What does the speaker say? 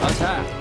老蔡